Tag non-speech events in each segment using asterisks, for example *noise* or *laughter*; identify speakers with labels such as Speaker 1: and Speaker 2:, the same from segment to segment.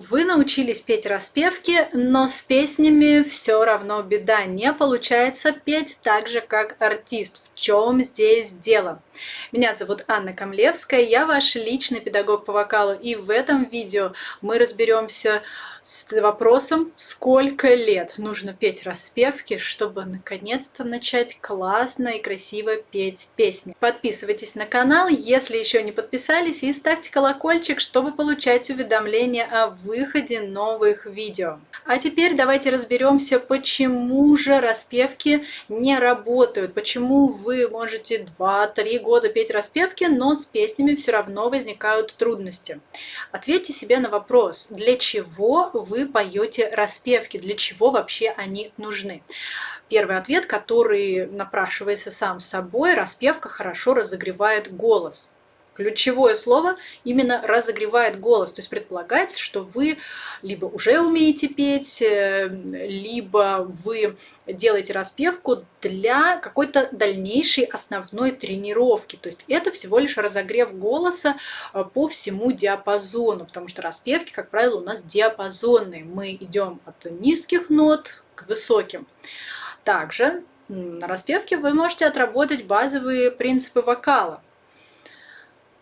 Speaker 1: Вы научились петь распевки, но с песнями все равно беда. Не получается петь так же, как артист. В чем здесь дело? Меня зовут Анна Камлевская, я ваш личный педагог по вокалу, и в этом видео мы разберемся с вопросом, сколько лет нужно петь распевки, чтобы наконец-то начать классно и красиво петь песни. Подписывайтесь на канал, если еще не подписались, и ставьте колокольчик, чтобы получать уведомления о выходе новых видео. А теперь давайте разберемся, почему же распевки не работают, почему вы можете 2-3 года петь распевки, но с песнями все равно возникают трудности. Ответьте себе на вопрос, для чего вы поете распевки, для чего вообще они нужны. Первый ответ, который напрашивается сам собой, распевка хорошо разогревает голос. Ключевое слово именно разогревает голос. То есть предполагается, что вы либо уже умеете петь, э, либо вы делаете распевку для какой-то дальнейшей основной тренировки. То есть это всего лишь разогрев голоса э, по всему диапазону, потому что распевки, как правило, у нас диапазонные. Мы идем от низких нот к высоким. Также на распевке вы можете отработать базовые принципы вокала.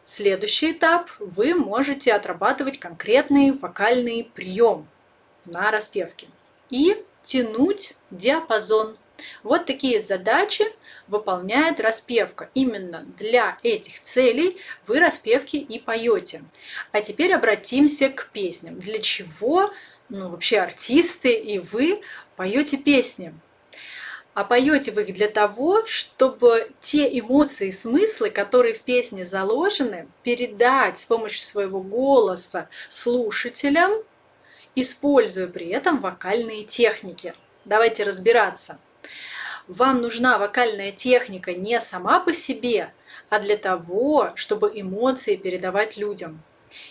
Speaker 1: Следующий этап – вы можете отрабатывать конкретный вокальный прием на распевке и тянуть диапазон. Вот такие задачи выполняет распевка. Именно для этих целей вы распевки и поете. А теперь обратимся к песням. Для чего ну, вообще артисты и вы поете песни? А поете вы их для того, чтобы те эмоции и смыслы, которые в песне заложены, передать с помощью своего голоса слушателям, используя при этом вокальные техники. Давайте разбираться. Вам нужна вокальная техника не сама по себе, а для того, чтобы эмоции передавать людям.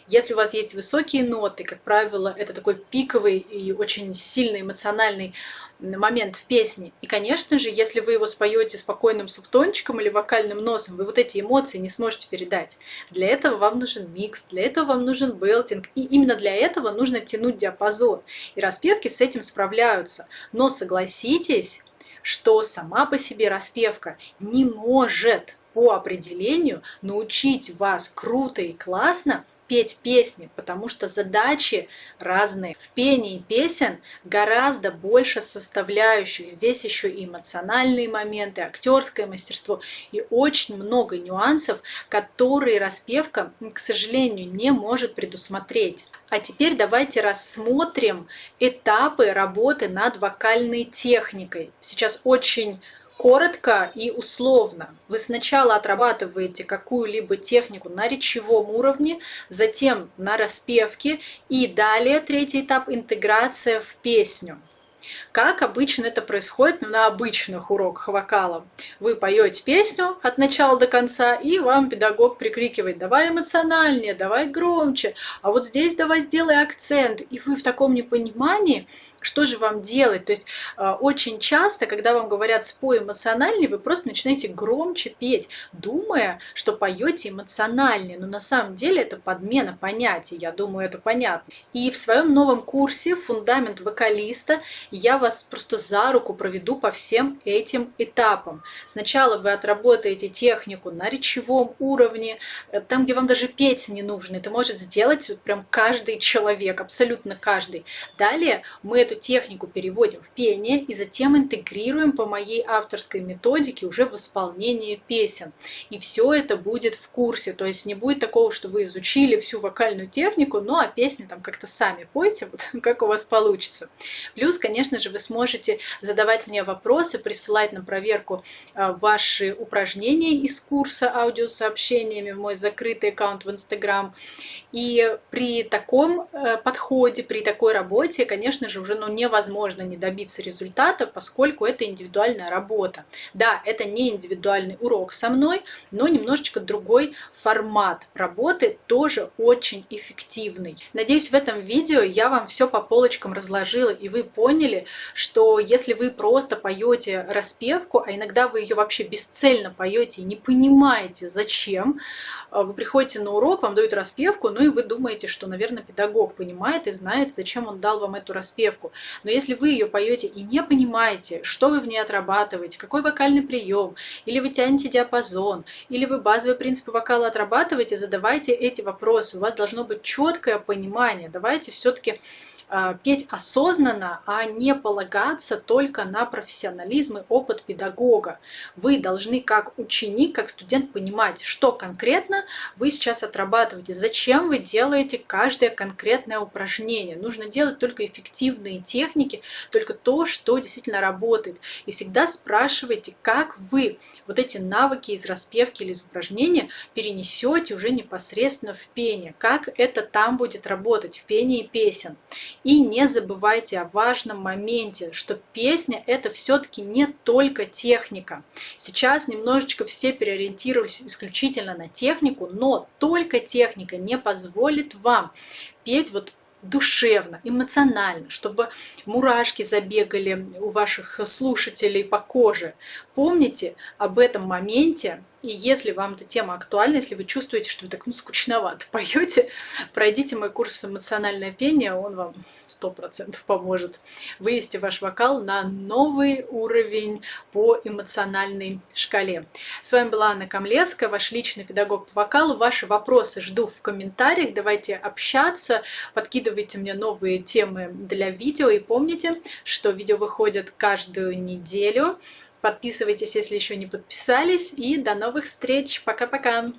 Speaker 1: Если у вас есть высокие ноты, как правило, это такой пиковый и очень сильный эмоциональный момент в песне. И, конечно же, если вы его споете спокойным субтончиком или вокальным носом, вы вот эти эмоции не сможете передать. Для этого вам нужен микс, для этого вам нужен белтинг. И именно для этого нужно тянуть диапазон. И распевки с этим справляются. Но согласитесь, что сама по себе распевка не может по определению научить вас круто и классно петь песни, потому что задачи разные. В пении песен гораздо больше составляющих. Здесь еще и эмоциональные моменты, актерское мастерство и очень много нюансов, которые распевка, к сожалению, не может предусмотреть. А теперь давайте рассмотрим этапы работы над вокальной техникой. Сейчас очень коротко и условно. Вы сначала отрабатываете какую-либо технику на речевом уровне, затем на распевке и далее третий этап – интеграция в песню. Как обычно это происходит на обычных уроках вокала? Вы поете песню от начала до конца, и вам педагог прикрикивает «давай эмоциональнее, давай громче, а вот здесь давай сделай акцент». И вы в таком непонимании что же вам делать? То есть э, очень часто, когда вам говорят «спой эмоциональнее», вы просто начинаете громче петь, думая, что поете эмоциональнее. Но на самом деле это подмена понятий, я думаю, это понятно. И в своем новом курсе «Фундамент вокалиста» я вас просто за руку проведу по всем этим этапам. Сначала вы отработаете технику на речевом уровне, э, там, где вам даже петь не нужно. Это может сделать вот прям каждый человек, абсолютно каждый. Далее мы эту эту технику переводим в пение и затем интегрируем по моей авторской методике уже в исполнение песен. И все это будет в курсе, то есть не будет такого, что вы изучили всю вокальную технику, ну а песни там как-то сами пойте, вот *laughs* как у вас получится. Плюс, конечно же, вы сможете задавать мне вопросы, присылать на проверку а, ваши упражнения из курса аудиосообщениями в мой закрытый аккаунт в Инстаграм. И при таком э, подходе, при такой работе, конечно же, уже ну, невозможно не добиться результата, поскольку это индивидуальная работа. Да, это не индивидуальный урок со мной, но немножечко другой формат работы, тоже очень эффективный. Надеюсь, в этом видео я вам все по полочкам разложила, и вы поняли, что если вы просто поете распевку, а иногда вы ее вообще бесцельно поете и не понимаете, зачем, а, вы приходите на урок, вам дают распевку, ну и вы думаете, что, наверное, педагог понимает и знает, зачем он дал вам эту распевку. Но если вы ее поете и не понимаете, что вы в ней отрабатываете, какой вокальный прием, или вы тянете диапазон, или вы базовые принципы вокала отрабатываете, задавайте эти вопросы. У вас должно быть четкое понимание. Давайте все-таки а, петь осознанно, а не полагаться только на профессионализм и опыт педагога. Вы должны как ученик, как студент понимать, что конкретно вы сейчас отрабатываете, зачем вы делаете каждое конкретное упражнение. Нужно делать только эффективные техники, только то, что действительно работает. И всегда спрашивайте, как вы вот эти навыки из распевки или из упражнения перенесете уже непосредственно в пение, как это там будет работать в пении песен. И не забывайте о важном моменте, что песня это все-таки не только техника. Сейчас немножечко все переориентировались исключительно на технику, но только техника не позволит вам петь вот душевно, эмоционально, чтобы мурашки забегали у ваших слушателей по коже. Помните об этом моменте, и если вам эта тема актуальна, если вы чувствуете, что вы так ну, скучновато *laughs* поете, пройдите мой курс «Эмоциональное пение», он вам 100% поможет вывести ваш вокал на новый уровень по эмоциональной шкале. С вами была Анна Камлевская, ваш личный педагог по вокалу. Ваши вопросы жду в комментариях, давайте общаться, подкидывайте мне новые темы для видео и помните, что видео выходят каждую неделю. Подписывайтесь, если еще не подписались. И до новых встреч. Пока-пока.